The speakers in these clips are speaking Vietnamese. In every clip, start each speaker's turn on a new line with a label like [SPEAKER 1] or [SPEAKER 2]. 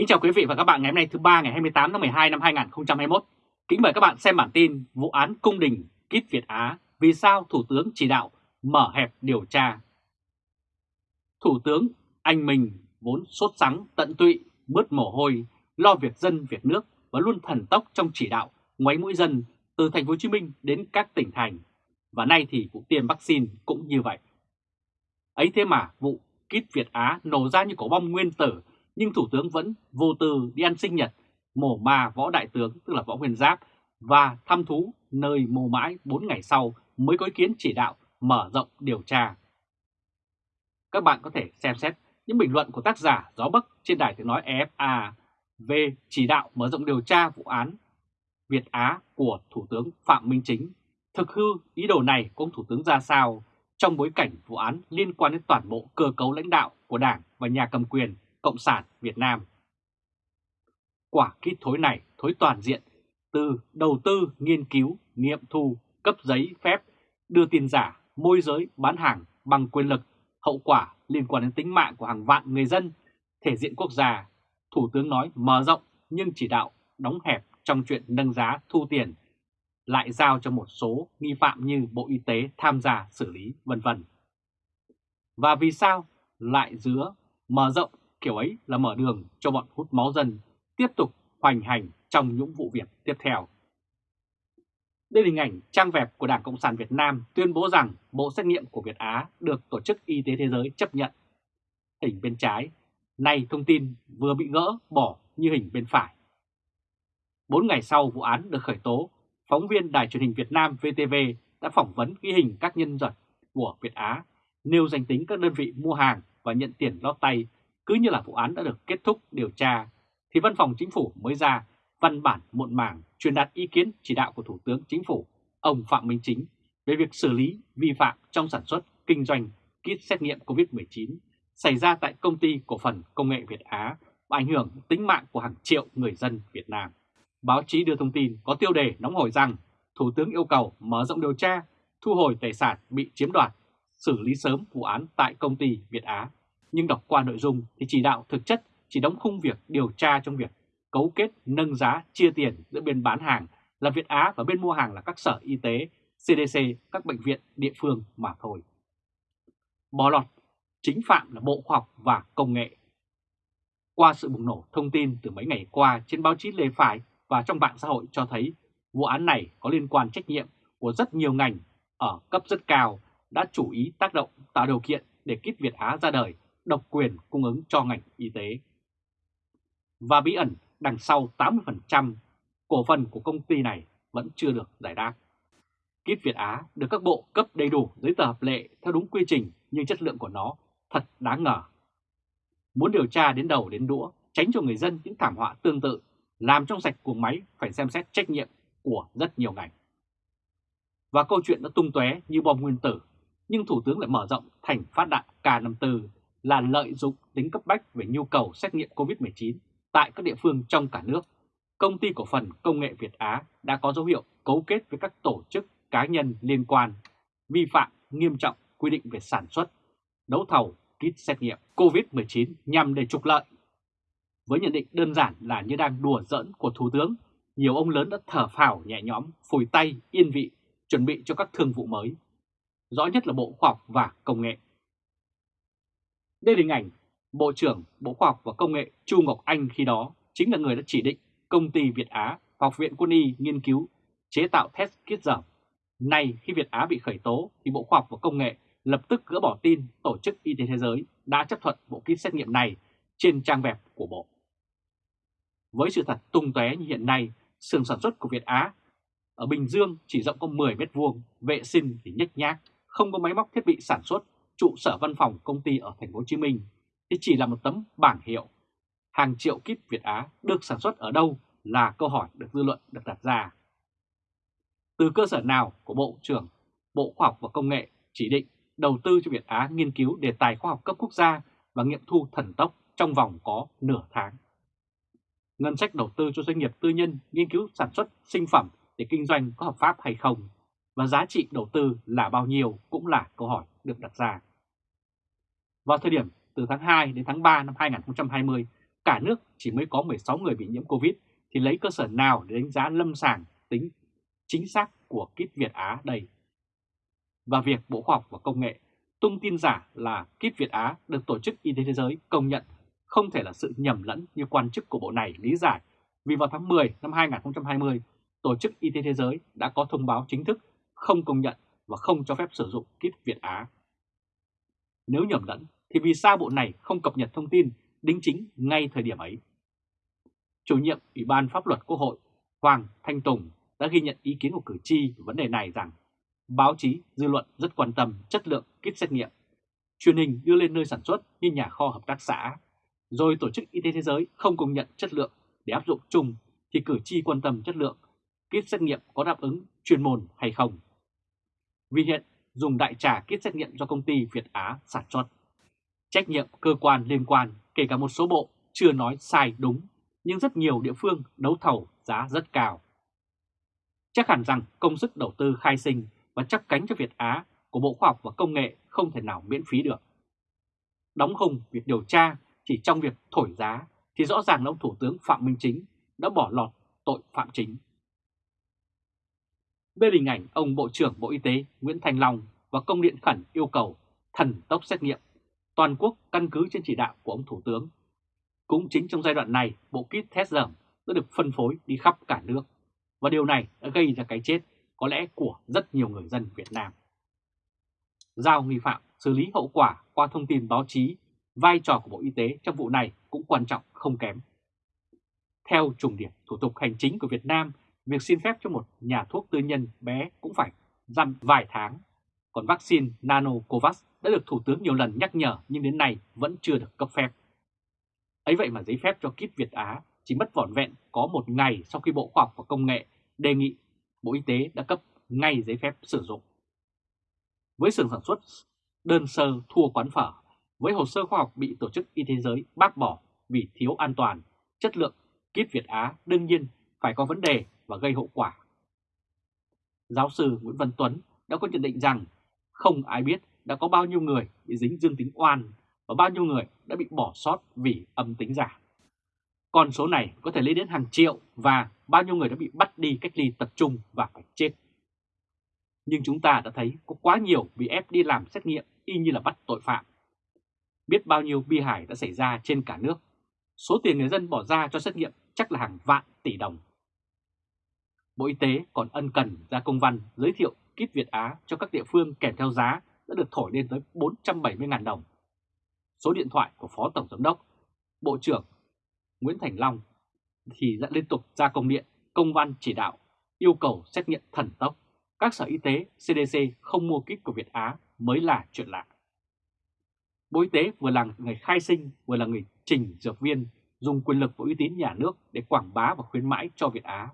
[SPEAKER 1] Kính chào quý vị và các bạn ngày hôm nay thứ ba ngày 28 tháng 12 năm 2021. Kính mời các bạn xem bản tin vụ án cung đình Kít Việt Á vì sao Thủ tướng chỉ đạo mở hẹp điều tra. Thủ tướng anh mình vốn sốt sắng, tận tụy, bớt mồ hôi, lo việc dân việc nước và luôn thần tốc trong chỉ đạo ngoáy mũi dân từ thành phố Hồ Chí Minh đến các tỉnh thành. Và nay thì vụ tiêm vaccine cũng như vậy. Ấy thế mà vụ Kít Việt Á nổ ra như cổ bom nguyên tử nhưng Thủ tướng vẫn vô tư đi ăn sinh nhật mổ ma võ đại tướng, tức là võ nguyên giáp, và thăm thú nơi mồ mãi 4 ngày sau mới có ý kiến chỉ đạo mở rộng điều tra. Các bạn có thể xem xét những bình luận của tác giả Gió Bắc trên đài tiếng nói EFA về chỉ đạo mở rộng điều tra vụ án Việt Á của Thủ tướng Phạm Minh Chính. Thực hư ý đồ này của ông Thủ tướng ra sao trong bối cảnh vụ án liên quan đến toàn bộ cơ cấu lãnh đạo của Đảng và nhà cầm quyền Cộng sản Việt Nam. Quả kít thối này thối toàn diện từ đầu tư, nghiên cứu, nghiệm thu, cấp giấy phép, đưa tiền giả, môi giới, bán hàng bằng quyền lực, hậu quả liên quan đến tính mạng của hàng vạn người dân, thể diện quốc gia. Thủ tướng nói mở rộng nhưng chỉ đạo đóng hẹp trong chuyện nâng giá thu tiền, lại giao cho một số nghi phạm như Bộ Y tế tham gia xử lý vân vân. Và vì sao lại giữa mở rộng kiểu ấy là mở đường cho bọn hút máu dân tiếp tục hoành hành trong những vụ việc tiếp theo. Đây là hình ảnh trang web của Đảng Cộng sản Việt Nam tuyên bố rằng bộ xét nghiệm của Việt Á được Tổ chức Y tế Thế giới chấp nhận. Hình bên trái, nay thông tin vừa bị gỡ bỏ như hình bên phải. Bốn ngày sau vụ án được khởi tố, phóng viên Đài truyền hình Việt Nam VTV đã phỏng vấn ghi hình các nhân vật của Việt Á, nêu danh tính các đơn vị mua hàng và nhận tiền lót tay cứ như là vụ án đã được kết thúc điều tra, thì Văn phòng Chính phủ mới ra văn bản muộn màng truyền đạt ý kiến chỉ đạo của Thủ tướng Chính phủ, ông Phạm Minh Chính, về việc xử lý vi phạm trong sản xuất, kinh doanh kit xét nghiệm COVID-19 xảy ra tại công ty cổ phần công nghệ Việt Á và ảnh hưởng tính mạng của hàng triệu người dân Việt Nam. Báo chí đưa thông tin có tiêu đề nóng hổi rằng Thủ tướng yêu cầu mở rộng điều tra, thu hồi tài sản bị chiếm đoạt, xử lý sớm vụ án tại công ty Việt Á nhưng đọc qua nội dung thì chỉ đạo thực chất chỉ đóng khung việc điều tra trong việc cấu kết nâng giá chia tiền giữa bên bán hàng là Việt Á và bên mua hàng là các sở y tế, CDC, các bệnh viện địa phương mà thôi. Bỏ lọt, chính phạm là Bộ Khoa học và Công nghệ. Qua sự bùng nổ thông tin từ mấy ngày qua trên báo chí lề phải và trong mạng xã hội cho thấy vụ án này có liên quan trách nhiệm của rất nhiều ngành ở cấp rất cao đã chủ ý tác động tạo điều kiện để kit Việt Á ra đời độc quyền cung ứng cho ngành y tế. Và bí ẩn đằng sau 80% cổ phần của công ty này vẫn chưa được giải đáp. Kit Việt Á được các bộ cấp đầy đủ giấy tờ hợp lệ theo đúng quy trình nhưng chất lượng của nó thật đáng ngờ. Muốn điều tra đến đầu đến đũa, tránh cho người dân những thảm họa tương tự, làm trong sạch cuồng máy phải xem xét trách nhiệm của rất nhiều ngành. Và câu chuyện đã tung tóe như bom nguyên tử, nhưng Thủ tướng lại mở rộng thành phát đạn K54 là lợi dụng tính cấp bách về nhu cầu xét nghiệm COVID-19 tại các địa phương trong cả nước. Công ty cổ phần công nghệ Việt Á đã có dấu hiệu cấu kết với các tổ chức cá nhân liên quan, vi phạm nghiêm trọng quy định về sản xuất, đấu thầu, kit xét nghiệm COVID-19 nhằm để trục lợi. Với nhận định đơn giản là như đang đùa giỡn của Thủ tướng, nhiều ông lớn đã thở phào nhẹ nhõm, phủi tay, yên vị, chuẩn bị cho các thương vụ mới. Rõ nhất là Bộ Khoa học và Công nghệ đây là hình ảnh Bộ trưởng Bộ Khoa học và Công nghệ Chu Ngọc Anh khi đó chính là người đã chỉ định công ty Việt Á và Học viện Quân y nghiên cứu chế tạo test kit dởm. Nay khi Việt Á bị khởi tố thì Bộ Khoa học và Công nghệ lập tức gỡ bỏ tin Tổ chức Y tế Thế giới đã chấp thuận bộ kit xét nghiệm này trên trang web của Bộ. Với sự thật tung tóe như hiện nay, xưởng sản xuất của Việt Á ở Bình Dương chỉ rộng có 10 mét vuông, vệ sinh thì nhếch nhác, không có máy móc thiết bị sản xuất trụ sở văn phòng công ty ở thành phố Hồ Chí Minh thì chỉ là một tấm bảng hiệu. Hàng triệu kíp Việt Á được sản xuất ở đâu là câu hỏi được dư luận được đặt ra. Từ cơ sở nào của Bộ trưởng, Bộ Khoa học và Công nghệ chỉ định đầu tư cho Việt Á nghiên cứu đề tài khoa học cấp quốc gia và nghiệm thu thần tốc trong vòng có nửa tháng. Ngân sách đầu tư cho doanh nghiệp tư nhân nghiên cứu sản xuất sinh phẩm để kinh doanh có hợp pháp hay không và giá trị đầu tư là bao nhiêu cũng là câu hỏi được đặt ra. Vào thời điểm từ tháng 2 đến tháng 3 năm 2020, cả nước chỉ mới có 16 người bị nhiễm Covid thì lấy cơ sở nào để đánh giá lâm sàng tính chính xác của kit Việt Á đây? Và việc Bộ Khoa học và Công nghệ tung tin giả là kit Việt Á được Tổ chức Y tế Thế giới công nhận không thể là sự nhầm lẫn như quan chức của bộ này lý giải vì vào tháng 10 năm 2020, Tổ chức Y tế Thế giới đã có thông báo chính thức không công nhận và không cho phép sử dụng kit Việt Á. Nếu nhầm lẫn thì vì sao bộ này không cập nhật thông tin đính chính ngay thời điểm ấy? Chủ nhiệm Ủy ban Pháp luật Quốc hội Hoàng Thanh Tùng đã ghi nhận ý kiến của cử tri về vấn đề này rằng báo chí, dư luận rất quan tâm chất lượng kit xét nghiệm. Truyền hình đưa lên nơi sản xuất như nhà kho hợp tác xã, rồi Tổ chức Y tế Thế giới không công nhận chất lượng để áp dụng chung thì cử tri quan tâm chất lượng kit xét nghiệm có đáp ứng chuyên môn hay không. Vì hiện dùng đại trà kit xét nghiệm do công ty Việt Á sản xuất. Trách nhiệm cơ quan liên quan, kể cả một số bộ, chưa nói sai đúng, nhưng rất nhiều địa phương đấu thầu giá rất cao. Chắc hẳn rằng công sức đầu tư khai sinh và chấp cánh cho Việt Á của Bộ Khoa học và Công nghệ không thể nào miễn phí được. Đóng hùng việc điều tra chỉ trong việc thổi giá thì rõ ràng là ông Thủ tướng Phạm Minh Chính đã bỏ lọt tội phạm chính. Bên hình ảnh ông Bộ trưởng Bộ Y tế Nguyễn Thành Long và công điện khẩn yêu cầu thần tốc xét nghiệm toàn quốc căn cứ trên chỉ đạo của ông Thủ tướng. Cũng chính trong giai đoạn này, bộ kit test dởm đã được phân phối đi khắp cả nước. Và điều này đã gây ra cái chết có lẽ của rất nhiều người dân Việt Nam. Giao nghi phạm xử lý hậu quả qua thông tin báo chí, vai trò của Bộ Y tế trong vụ này cũng quan trọng không kém. Theo trùng điểm thủ tục hành chính của Việt Nam, việc xin phép cho một nhà thuốc tư nhân bé cũng phải dăm vài tháng. Còn vaccine nanocovax đã được Thủ tướng nhiều lần nhắc nhở nhưng đến nay vẫn chưa được cấp phép. Ấy vậy mà giấy phép cho kit Việt Á chỉ mất vỏn vẹn có một ngày sau khi Bộ Khoa học và Công nghệ đề nghị Bộ Y tế đã cấp ngay giấy phép sử dụng. Với xưởng sản xuất đơn sơ thua quán phở, với hồ sơ khoa học bị Tổ chức Y tế giới bác bỏ vì thiếu an toàn, chất lượng, kit Việt Á đương nhiên phải có vấn đề và gây hậu quả. Giáo sư Nguyễn Văn Tuấn đã có nhận định rằng không ai biết đã có bao nhiêu người bị dính dương tính oan và bao nhiêu người đã bị bỏ sót vì âm tính giả. Con số này có thể lên đến hàng triệu và bao nhiêu người đã bị bắt đi cách ly tập trung và phải chết. Nhưng chúng ta đã thấy có quá nhiều bị ép đi làm xét nghiệm y như là bắt tội phạm. Biết bao nhiêu bi hài đã xảy ra trên cả nước. Số tiền người dân bỏ ra cho xét nghiệm chắc là hàng vạn tỷ đồng. Bộ Y tế còn ân cần ra công văn giới thiệu kit Việt Á cho các địa phương kèm theo giá đã được thổi lên tới 470.000 đồng. Số điện thoại của Phó Tổng Giám đốc, Bộ trưởng Nguyễn Thành Long thì đã liên tục ra công điện, công văn chỉ đạo, yêu cầu xét nghiệm thần tốc. Các sở y tế, CDC không mua kit của Việt Á mới là chuyện lạ. Bộ Y tế vừa là người khai sinh, vừa là người trình dược viên, dùng quyền lực và uy tín nhà nước để quảng bá và khuyến mãi cho Việt Á.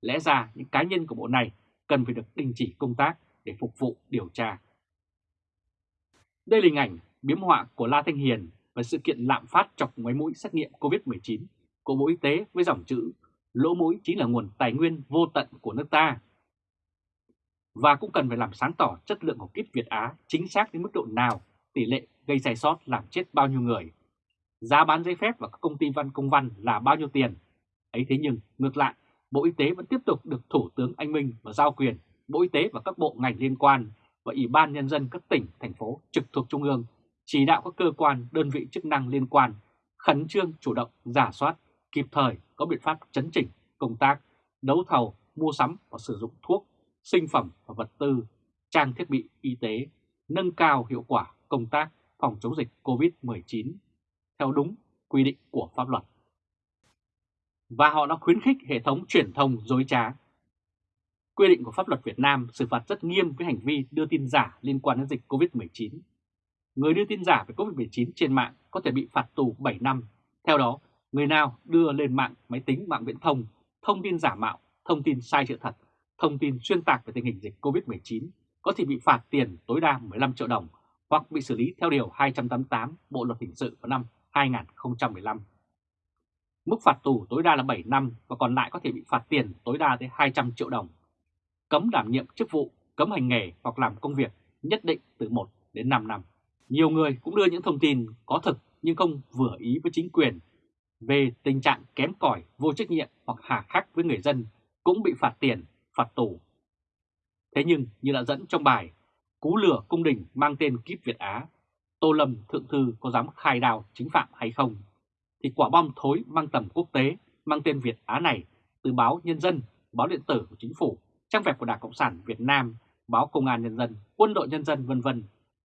[SPEAKER 1] Lẽ ra những cá nhân của bộ này cần phải được đình chỉ công tác để phục vụ điều tra. Đây là hình ảnh biếm họa của La Thanh Hiền và sự kiện lạm phát chọc ngoáy mũi xét nghiệm COVID-19 của Bộ Y tế với dòng chữ lỗ mũi chính là nguồn tài nguyên vô tận của nước ta. Và cũng cần phải làm sáng tỏ chất lượng của kit Việt Á chính xác đến mức độ nào, tỷ lệ gây sai sót làm chết bao nhiêu người. Giá bán giấy phép và các công ty văn công văn là bao nhiêu tiền. ấy thế nhưng, ngược lại, Bộ Y tế vẫn tiếp tục được Thủ tướng Anh Minh và giao quyền Bộ Y tế và các bộ ngành liên quan và Ủy ban Nhân dân các tỉnh, thành phố trực thuộc Trung ương chỉ đạo các cơ quan, đơn vị chức năng liên quan khẩn trương chủ động giả soát, kịp thời có biện pháp chấn chỉnh công tác, đấu thầu, mua sắm và sử dụng thuốc, sinh phẩm và vật tư, trang thiết bị y tế, nâng cao hiệu quả công tác phòng chống dịch COVID-19 theo đúng quy định của pháp luật. Và họ đã khuyến khích hệ thống truyền thông dối trá. Quy định của pháp luật Việt Nam xử phạt rất nghiêm với hành vi đưa tin giả liên quan đến dịch COVID-19 người đưa tin giả về COVID-19 trên mạng có thể bị phạt tù 7 năm. Theo đó, người nào đưa lên mạng máy tính mạng viễn thông thông tin giả mạo, thông tin sai sự thật, thông tin xuyên tạc về tình hình dịch COVID-19 có thể bị phạt tiền tối đa 15 triệu đồng hoặc bị xử lý theo Điều 288 Bộ Luật Hình sự vào năm 2015. Mức phạt tù tối đa là 7 năm và còn lại có thể bị phạt tiền tối đa tới 200 triệu đồng. Cấm đảm nhiệm chức vụ, cấm hành nghề hoặc làm công việc nhất định từ 1 đến 5 năm. Nhiều người cũng đưa những thông tin có thực nhưng không vừa ý với chính quyền về tình trạng kém cỏi, vô trách nhiệm hoặc hà khắc với người dân cũng bị phạt tiền, phạt tù. Thế nhưng như đã dẫn trong bài Cú lửa cung đình mang tên Kíp Việt Á, Tô Lâm Thượng Thư có dám khai đào chính phạm hay không? Thì quả bom thối mang tầm quốc tế mang tên Việt Á này từ báo Nhân dân, báo điện tử của chính phủ, trang web của Đảng Cộng sản Việt Nam, báo Công an Nhân dân, Quân đội Nhân dân vân vân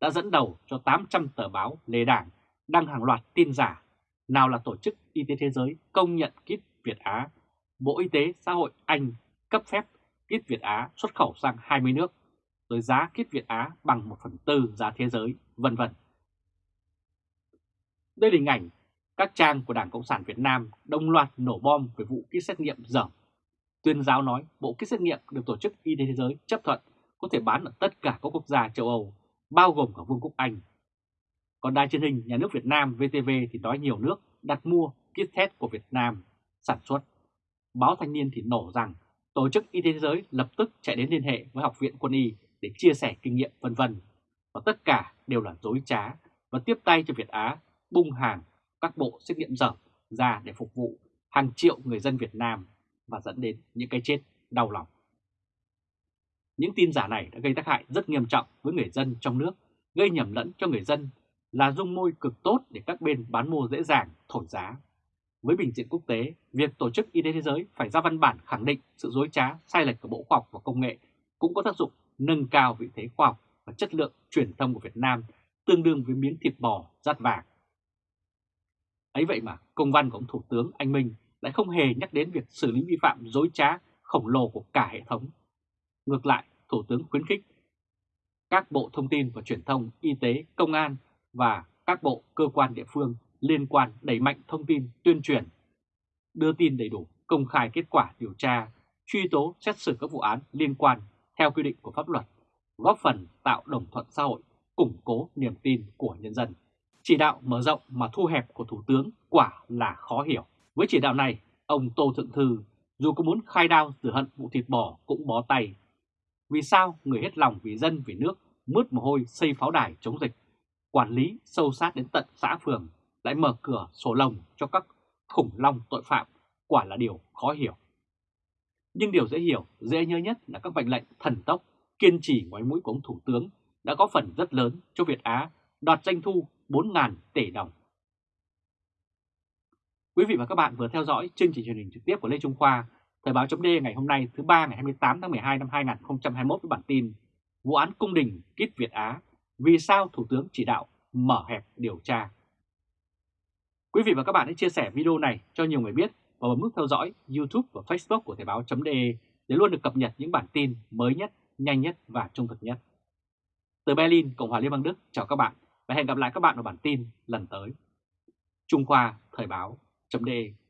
[SPEAKER 1] đã dẫn đầu cho 800 tờ báo lề đảng đăng hàng loạt tin giả. Nào là Tổ chức Y tế Thế giới công nhận kit Việt Á, Bộ Y tế Xã hội Anh cấp phép kit Việt Á xuất khẩu sang 20 nước, rồi giá kit Việt Á bằng 1 phần tư giá thế giới, vân vân. Đây là hình ảnh các trang của Đảng Cộng sản Việt Nam đồng loạt nổ bom về vụ kit xét nghiệm dởm. Tuyên giáo nói bộ kit xét nghiệm được Tổ chức Y tế Thế giới chấp thuận có thể bán ở tất cả các quốc gia châu Âu, bao gồm cả Vương quốc Anh. Còn đài truyền hình nhà nước Việt Nam VTV thì nói nhiều nước đặt mua kit test của Việt Nam sản xuất. Báo Thanh niên thì nổ rằng Tổ chức Y tế Thế giới lập tức chạy đến liên hệ với Học viện Quân y để chia sẻ kinh nghiệm vân vân và tất cả đều là dối trá và tiếp tay cho Việt Á bung hàng các bộ xét nghiệm dở ra để phục vụ hàng triệu người dân Việt Nam và dẫn đến những cái chết đau lòng. Những tin giả này đã gây tác hại rất nghiêm trọng với người dân trong nước, gây nhầm lẫn cho người dân là dung môi cực tốt để các bên bán mua dễ dàng thổi giá. Với bình diện quốc tế, việc Tổ chức Y tế Thế giới phải ra văn bản khẳng định sự dối trá, sai lệch của Bộ Khoa học và Công nghệ cũng có tác dụng nâng cao vị thế khoa học và chất lượng truyền thông của Việt Nam tương đương với miếng thịt bò rát vàng. Ấy vậy mà công văn của ông Thủ tướng Anh Minh lại không hề nhắc đến việc xử lý vi phạm dối trá khổng lồ của cả hệ thống. Ngược lại, Thủ tướng khuyến khích các bộ thông tin và truyền thông, y tế, công an và các bộ cơ quan địa phương liên quan đẩy mạnh thông tin tuyên truyền, đưa tin đầy đủ, công khai kết quả điều tra, truy tố xét xử các vụ án liên quan theo quy định của pháp luật, góp phần tạo đồng thuận xã hội, củng cố niềm tin của nhân dân. Chỉ đạo mở rộng mà thu hẹp của Thủ tướng quả là khó hiểu. Với chỉ đạo này, ông Tô Thượng Thư dù có muốn khai đao rửa hận vụ thịt bò cũng bó tay. Vì sao người hết lòng vì dân vì nước mướt mồ hôi xây pháo đài chống dịch, quản lý sâu sát đến tận xã phường lại mở cửa sổ lồng cho các khủng long tội phạm quả là điều khó hiểu. Nhưng điều dễ hiểu, dễ nhớ nhất là các mệnh lệnh thần tốc, kiên trì ngoái mũi của ông Thủ tướng đã có phần rất lớn cho Việt Á đoạt doanh thu 4.000 tỷ đồng. Quý vị và các bạn vừa theo dõi chương trình truyền hình trực tiếp của Lê Trung Khoa, Thời báo chấm ngày hôm nay thứ ba ngày 28 tháng 12 năm 2021 với bản tin Vụ án cung đình kít Việt Á, vì sao Thủ tướng chỉ đạo mở hẹp điều tra. Quý vị và các bạn hãy chia sẻ video này cho nhiều người biết và bấm nút theo dõi YouTube và Facebook của Thời báo.de để luôn được cập nhật những bản tin mới nhất, nhanh nhất và trung thực nhất. Từ Berlin, Cộng hòa Liên bang Đức, chào các bạn và hẹn gặp lại các bạn ở bản tin lần tới. Trung Khoa Thời báo.de